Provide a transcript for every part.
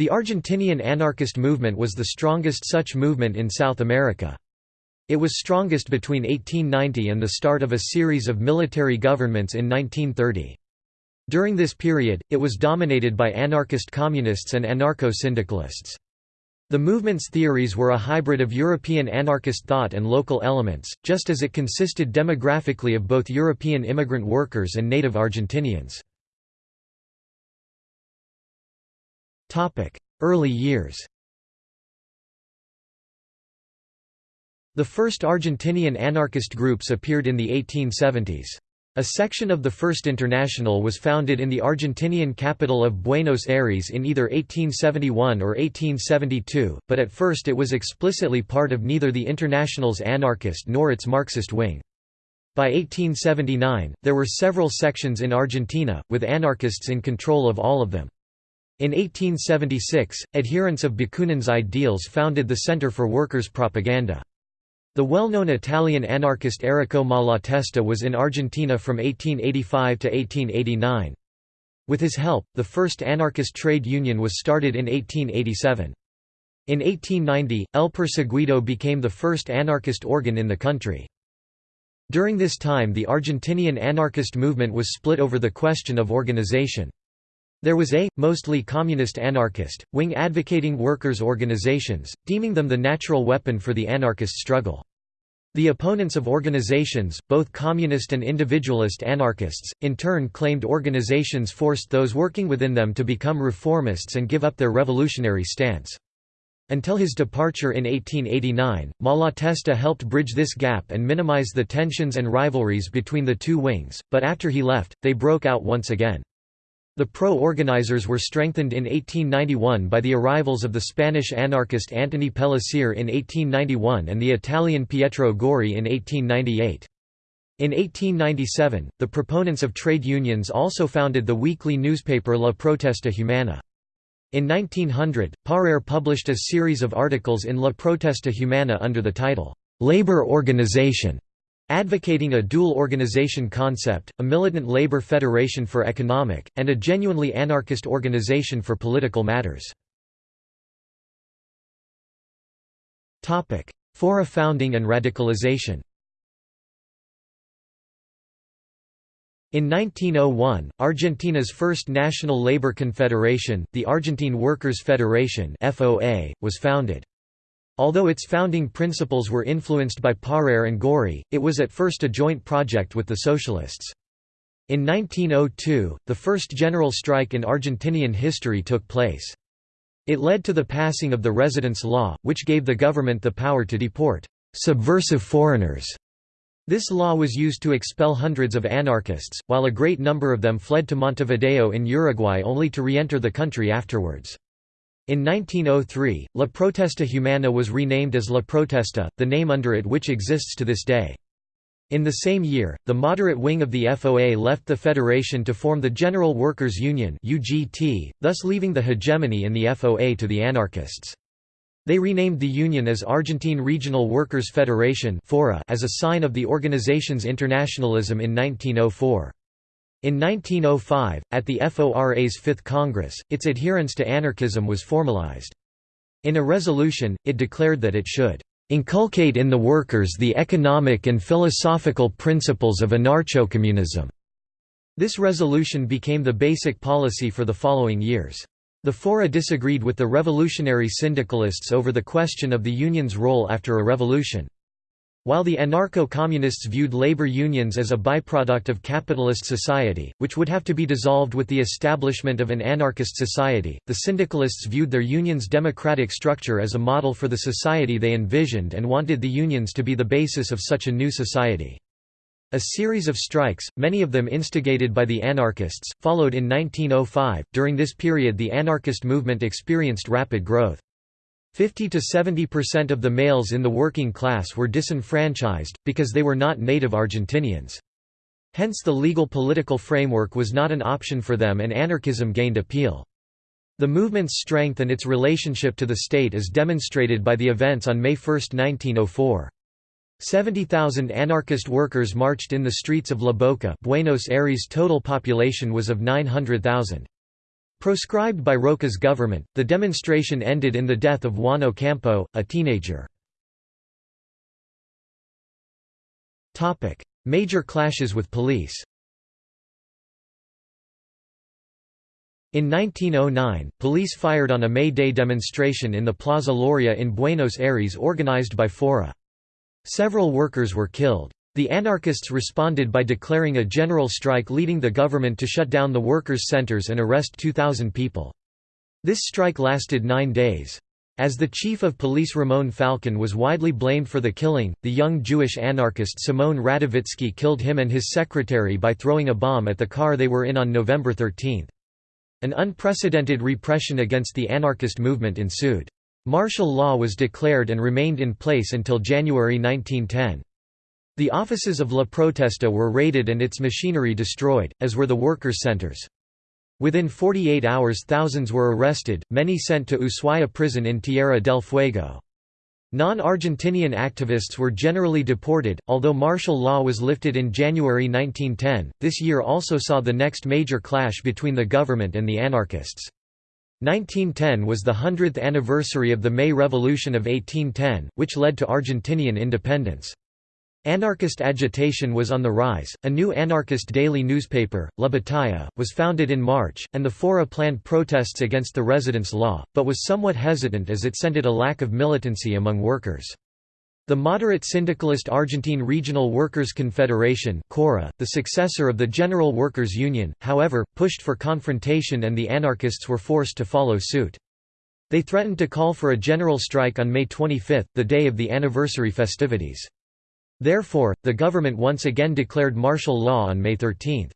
The Argentinian anarchist movement was the strongest such movement in South America. It was strongest between 1890 and the start of a series of military governments in 1930. During this period, it was dominated by anarchist communists and anarcho-syndicalists. The movement's theories were a hybrid of European anarchist thought and local elements, just as it consisted demographically of both European immigrant workers and native Argentinians. Early years The first Argentinian anarchist groups appeared in the 1870s. A section of the First International was founded in the Argentinian capital of Buenos Aires in either 1871 or 1872, but at first it was explicitly part of neither the International's anarchist nor its Marxist wing. By 1879, there were several sections in Argentina, with anarchists in control of all of them. In 1876, adherents of Bakunin's ideals founded the Center for Workers' Propaganda. The well-known Italian anarchist Errico Malatesta was in Argentina from 1885 to 1889. With his help, the first anarchist trade union was started in 1887. In 1890, El Perseguido became the first anarchist organ in the country. During this time the Argentinian anarchist movement was split over the question of organization. There was a, mostly communist anarchist, wing advocating workers' organizations, deeming them the natural weapon for the anarchist struggle. The opponents of organizations, both communist and individualist anarchists, in turn claimed organizations forced those working within them to become reformists and give up their revolutionary stance. Until his departure in 1889, Malatesta helped bridge this gap and minimize the tensions and rivalries between the two wings, but after he left, they broke out once again. The pro-organizers were strengthened in 1891 by the arrivals of the Spanish anarchist Antoni Pellicer in 1891 and the Italian Pietro Gori in 1898. In 1897, the proponents of trade unions also founded the weekly newspaper La Protesta Humana. In 1900, Paraire published a series of articles in La Protesta Humana under the title, "'Labor Organization' advocating a dual organization concept, a militant labor federation for economic, and a genuinely anarchist organization for political matters. Fora founding and radicalization In 1901, Argentina's first national labor confederation, the Argentine Workers' Federation (FOA), was founded. Although its founding principles were influenced by Paraire and Gori, it was at first a joint project with the Socialists. In 1902, the first general strike in Argentinian history took place. It led to the passing of the residence law, which gave the government the power to deport subversive foreigners. This law was used to expel hundreds of anarchists, while a great number of them fled to Montevideo in Uruguay only to re-enter the country afterwards. In 1903, La Protesta Humana was renamed as La Protesta, the name under it which exists to this day. In the same year, the moderate wing of the FOA left the federation to form the General Workers' Union UGT, thus leaving the hegemony in the FOA to the anarchists. They renamed the union as Argentine Regional Workers' Federation as a sign of the organization's internationalism in 1904. In 1905, at the FORA's Fifth Congress, its adherence to anarchism was formalized. In a resolution, it declared that it should inculcate in the workers the economic and philosophical principles of anarcho-communism." This resolution became the basic policy for the following years. The Fora disagreed with the revolutionary syndicalists over the question of the union's role after a revolution. While the anarcho-communists viewed labor unions as a byproduct of capitalist society, which would have to be dissolved with the establishment of an anarchist society, the syndicalists viewed their union's democratic structure as a model for the society they envisioned and wanted the unions to be the basis of such a new society. A series of strikes, many of them instigated by the anarchists, followed in 1905. During this period the anarchist movement experienced rapid growth. 50 to 70% of the males in the working class were disenfranchised, because they were not native Argentinians. Hence the legal political framework was not an option for them and anarchism gained appeal. The movement's strength and its relationship to the state is demonstrated by the events on May 1, 1904. 70,000 anarchist workers marched in the streets of La Boca Buenos Aires' total population was of 900,000. Proscribed by Roca's government, the demonstration ended in the death of Juan Ocampo, a teenager. Major clashes with police In 1909, police fired on a May Day demonstration in the Plaza Lorea in Buenos Aires organized by Fora. Several workers were killed. The anarchists responded by declaring a general strike leading the government to shut down the workers' centers and arrest 2,000 people. This strike lasted nine days. As the chief of police Ramon Falcon was widely blamed for the killing, the young Jewish anarchist Simón Radowitzky killed him and his secretary by throwing a bomb at the car they were in on November 13. An unprecedented repression against the anarchist movement ensued. Martial law was declared and remained in place until January 1910. The offices of La Protesta were raided and its machinery destroyed, as were the workers' centers. Within 48 hours thousands were arrested, many sent to Ushuaia prison in Tierra del Fuego. Non-Argentinian activists were generally deported, although martial law was lifted in January 1910. This year also saw the next major clash between the government and the anarchists. 1910 was the 100th anniversary of the May Revolution of 1810, which led to Argentinian independence. Anarchist agitation was on the rise. A new anarchist daily newspaper, La Batalla, was founded in March, and the Fora planned protests against the residence law, but was somewhat hesitant as it scented a lack of militancy among workers. The moderate syndicalist Argentine Regional Workers' Confederation CORA, the successor of the General Workers' Union, however, pushed for confrontation and the anarchists were forced to follow suit. They threatened to call for a general strike on May 25, the day of the anniversary festivities. Therefore, the government once again declared martial law on May 13.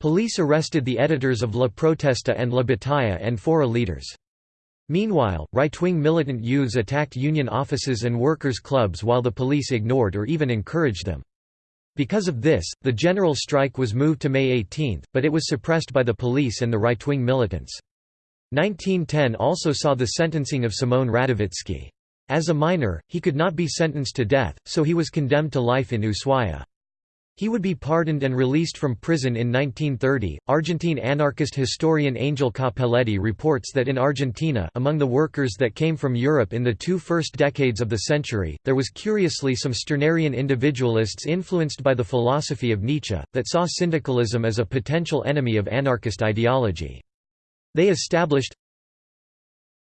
Police arrested the editors of La Protesta and La Batalla and Fora leaders. Meanwhile, right-wing militant youths attacked union offices and workers' clubs while the police ignored or even encouraged them. Because of this, the general strike was moved to May 18, but it was suppressed by the police and the right-wing militants. 1910 also saw the sentencing of Simón Radowitzky. As a minor, he could not be sentenced to death, so he was condemned to life in Ushuaia. He would be pardoned and released from prison in 1930. Argentine anarchist historian Angel Cappelletti reports that in Argentina, among the workers that came from Europe in the two first decades of the century, there was curiously some Stirnerian individualists influenced by the philosophy of Nietzsche, that saw syndicalism as a potential enemy of anarchist ideology. They established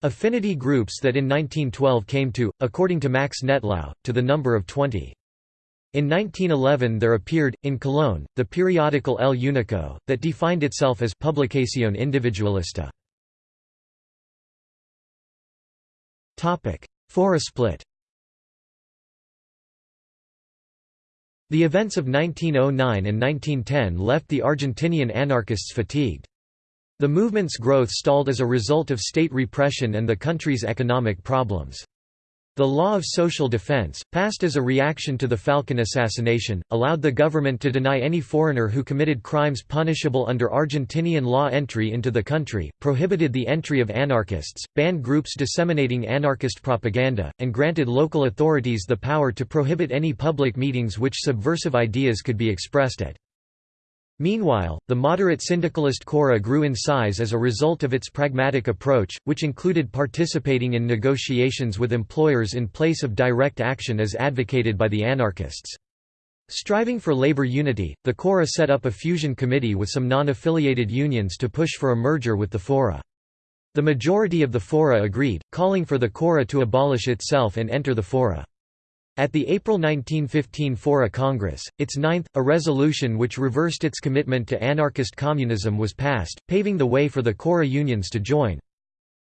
Affinity groups that in 1912 came to, according to Max Nettlau, to the number of 20. In 1911 there appeared, in Colón, the periodical El Unico, that defined itself as Publicación Individualista. Fora split The events of 1909 and 1910 left the Argentinian anarchists fatigued. The movement's growth stalled as a result of state repression and the country's economic problems. The Law of Social Defense, passed as a reaction to the Falcon assassination, allowed the government to deny any foreigner who committed crimes punishable under Argentinian law entry into the country, prohibited the entry of anarchists, banned groups disseminating anarchist propaganda, and granted local authorities the power to prohibit any public meetings which subversive ideas could be expressed at. Meanwhile, the moderate syndicalist Cora grew in size as a result of its pragmatic approach, which included participating in negotiations with employers in place of direct action as advocated by the anarchists. Striving for labor unity, the Cora set up a fusion committee with some non-affiliated unions to push for a merger with the Fora. The majority of the Fora agreed, calling for the Cora to abolish itself and enter the Fora. At the April 1915 Fora Congress, its ninth, a resolution which reversed its commitment to anarchist communism was passed, paving the way for the Cora unions to join.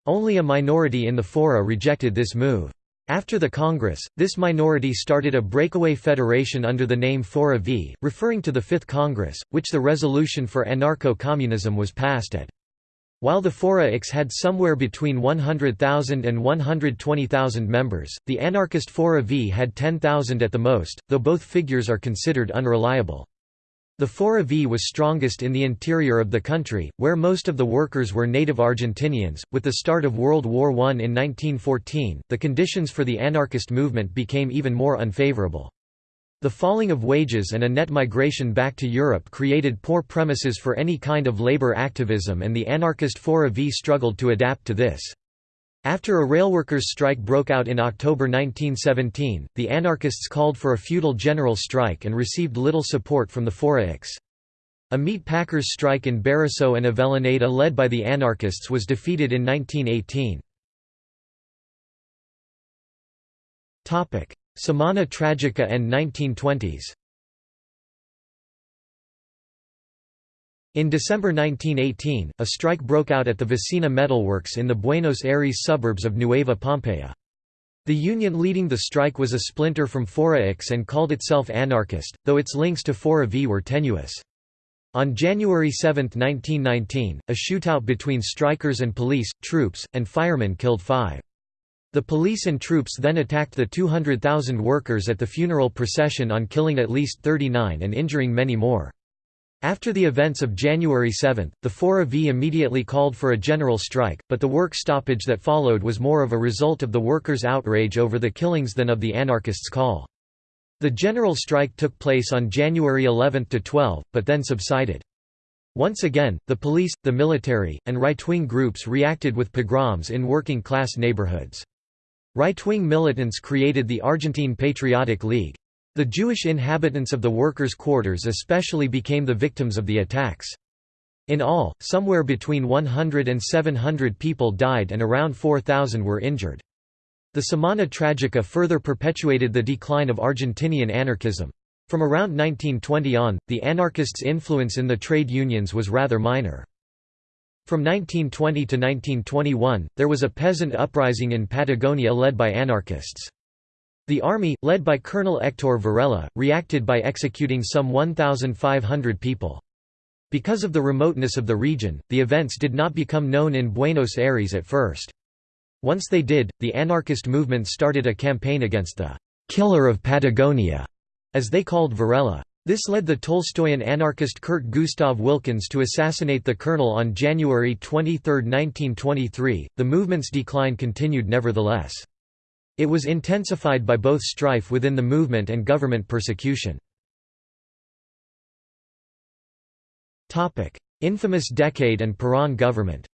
Only a minority in the Fora rejected this move. After the Congress, this minority started a breakaway federation under the name Fora V, referring to the Fifth Congress, which the resolution for anarcho-communism was passed at. While the Fora had somewhere between 100,000 and 120,000 members, the anarchist Fora V had 10,000 at the most, though both figures are considered unreliable. The Fora V was strongest in the interior of the country, where most of the workers were native Argentinians. With the start of World War I in 1914, the conditions for the anarchist movement became even more unfavorable. The falling of wages and a net migration back to Europe created poor premises for any kind of labor activism and the anarchist Fora V struggled to adapt to this. After a railworkers' strike broke out in October 1917, the anarchists called for a feudal general strike and received little support from the Fora X. A meat packers' strike in Berisso and Avellaneda led by the anarchists was defeated in 1918. Semana Tragica and 1920s In December 1918, a strike broke out at the Vasena Metalworks in the Buenos Aires suburbs of Nueva Pompeya. The union leading the strike was a splinter from Fora X and called itself anarchist, though its links to Fora V were tenuous. On January 7, 1919, a shootout between strikers and police, troops, and firemen killed five. The police and troops then attacked the 200,000 workers at the funeral procession on killing at least 39 and injuring many more. After the events of January 7, the Fora V immediately called for a general strike, but the work stoppage that followed was more of a result of the workers' outrage over the killings than of the anarchists' call. The general strike took place on January 11 to 12, but then subsided. Once again, the police, the military, and right-wing groups reacted with pogroms in working-class neighborhoods. Right-wing militants created the Argentine Patriotic League. The Jewish inhabitants of the workers' quarters especially became the victims of the attacks. In all, somewhere between 100 and 700 people died and around 4,000 were injured. The Semana Tragica further perpetuated the decline of Argentinian anarchism. From around 1920 on, the anarchists' influence in the trade unions was rather minor. From 1920 to 1921, there was a peasant uprising in Patagonia led by anarchists. The army, led by Colonel Hector Varela, reacted by executing some 1,500 people. Because of the remoteness of the region, the events did not become known in Buenos Aires at first. Once they did, the anarchist movement started a campaign against the «killer of Patagonia», as they called Varela. This led the Tolstoyan anarchist Kurt Gustav Wilckens to assassinate the colonel on January 23, 1923. The movement's decline continued nevertheless. It was intensified by both strife within the movement and government persecution. Infamous decade and Perón government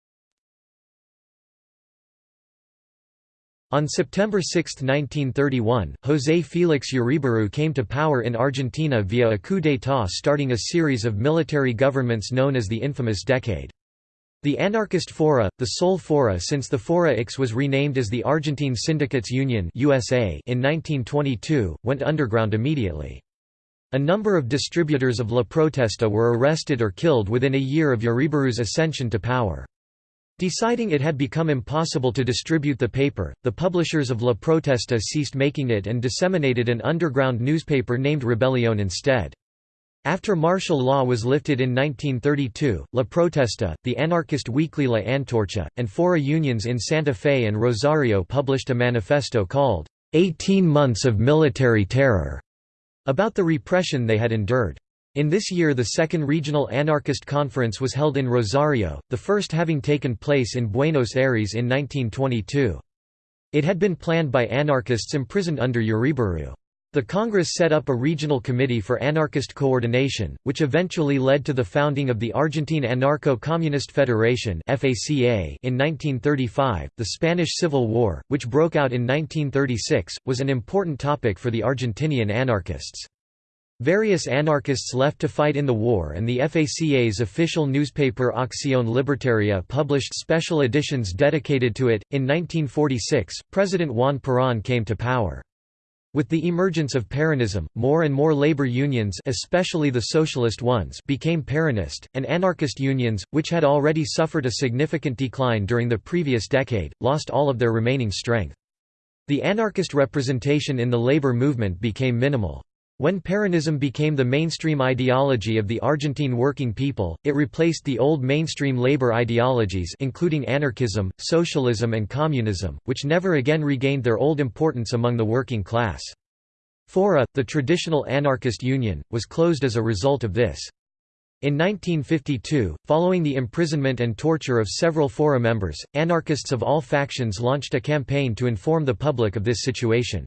On September 6, 1931, José Félix Uriburu came to power in Argentina via a coup d'état starting a series of military governments known as the infamous Decade. The anarchist Fora, the sole Fora since the Fora was renamed as the Argentine Syndicates Union USA in 1922, went underground immediately. A number of distributors of La Protesta were arrested or killed within a year of Uriburu's ascension to power. Deciding it had become impossible to distribute the paper, the publishers of La Protesta ceased making it and disseminated an underground newspaper named Rebellion instead. After martial law was lifted in 1932, La Protesta, the anarchist weekly La Antorcha, and Fora unions in Santa Fe and Rosario published a manifesto called, 18 Months of Military Terror, about the repression they had endured. In this year the second regional anarchist conference was held in Rosario, the first having taken place in Buenos Aires in 1922. It had been planned by anarchists imprisoned under Uriburu. The Congress set up a regional committee for anarchist coordination, which eventually led to the founding of the Argentine Anarcho-Communist Federation in 1935. The Spanish Civil War, which broke out in 1936, was an important topic for the Argentinian anarchists. Various anarchists left to fight in the war and the FACA's official newspaper Acción Libertaria published special editions dedicated to it. In 1946, President Juan Perón came to power. With the emergence of Peronism, more and more labor unions especially the socialist ones became Peronist, and anarchist unions, which had already suffered a significant decline during the previous decade, lost all of their remaining strength. The anarchist representation in the labor movement became minimal. When Peronism became the mainstream ideology of the Argentine working people, it replaced the old mainstream labor ideologies including anarchism, socialism and communism, which never again regained their old importance among the working class. Fora, the traditional anarchist union, was closed as a result of this. In 1952, following the imprisonment and torture of several Fora members, anarchists of all factions launched a campaign to inform the public of this situation.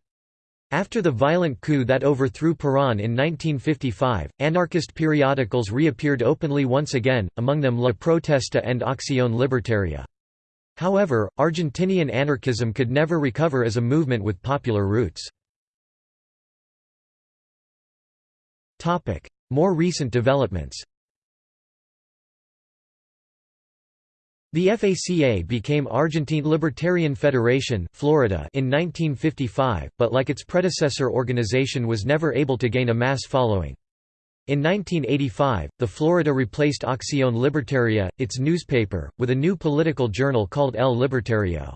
After the violent coup that overthrew Perón in 1955, anarchist periodicals reappeared openly once again, among them La Protesta and Acción Libertaria. However, Argentinian anarchism could never recover as a movement with popular roots. More recent developments The FACA became Argentine Libertarian Federation Florida in 1955, but like its predecessor organization was never able to gain a mass following. In 1985, the Florida replaced Acción Libertaria, its newspaper, with a new political journal called El Libertario.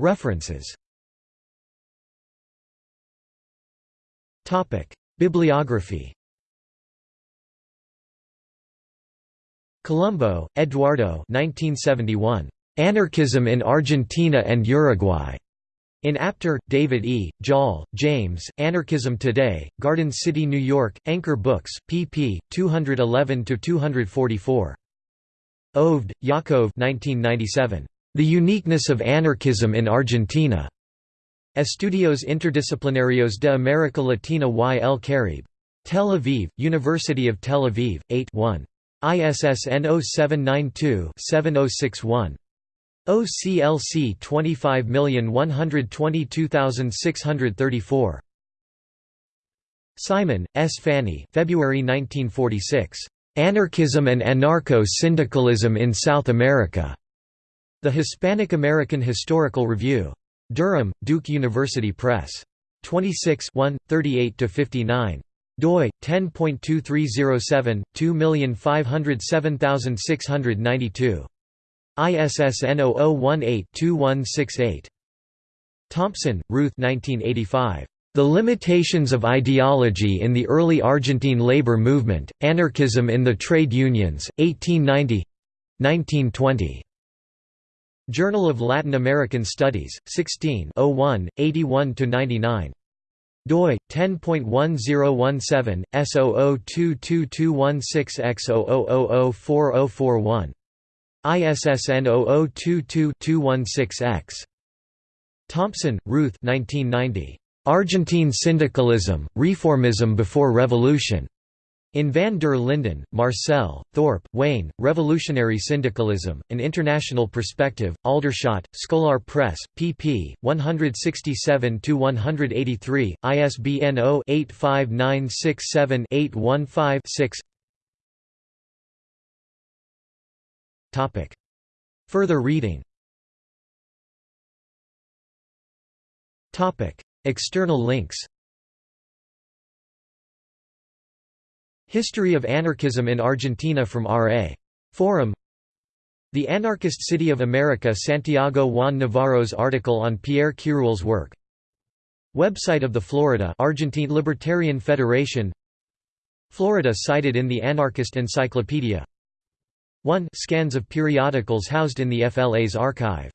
References Bibliography Colombo, Eduardo 1971. Anarchism in Argentina and Uruguay. In Apter, David E., Joll, James, Anarchism Today, Garden City, New York, Anchor Books, pp. 211–244. Oved, Yakov 1997. The Uniqueness of Anarchism in Argentina. Estudios Interdisciplinarios de América Latina y el Caribe. Tel Aviv, University of Tel Aviv, 8 1. ISSN 0792-7061. OCLC 25122634. Simon, S. Fanny February 1946. Anarchism and Anarcho-Syndicalism in South America. The Hispanic American Historical Review. Durham, Duke University Press. 26 38–59 doi 10.2307 2507692 ISSN 0018-2168 Thompson, Ruth 1985 The Limitations of Ideology in the Early Argentine Labor Movement Anarchism in the Trade Unions 1890 1920 Journal of Latin American Studies 16 01 81 99 doi 10.1017 S002216X00004041 ISSN 0022-216X Thompson, Ruth 1990 Argentine Syndicalism Reformism Before Revolution in Van der Linden, Marcel, Thorpe, Wayne, Revolutionary Syndicalism, An International Perspective, Aldershot, Scholar Press, pp. 167–183, ISBN 0-85967-815-6 Further reading. External links History of Anarchism in Argentina from R.A. Forum. The Anarchist City of America Santiago Juan Navarro's article on Pierre Quiroule's work. Website of the Florida Argentine Libertarian Federation. Florida cited in the Anarchist Encyclopedia. 1 Scans of periodicals housed in the FLA's archive